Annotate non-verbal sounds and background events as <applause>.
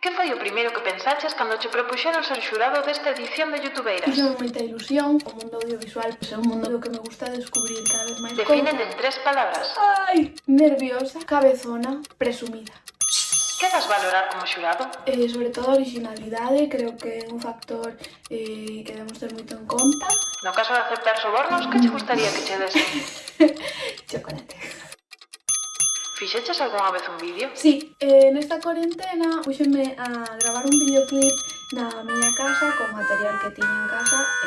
Que foi o primeiro que pensaches cando che propuxeron ser xurado desta edición de Youtubeiras? Fixo moita ilusión, o mundo audiovisual é un mundo do que me gusta descubrir cada vez máis Defínete en tres palabras. Ai, nerviosa, cabezona, presumida. Que das valorar como xurado? Eh, sobre todo a originalidade, creo que é un factor eh, que debemos ter moito en conta. No caso de aceptar sobornos, que che gustaría que che desen? <laughs> Fixeches algunha vez un vídeo? Sí, eh, nesta cuarentena puxenme a gravar un videoclip na miña casa con material que tiña en casa e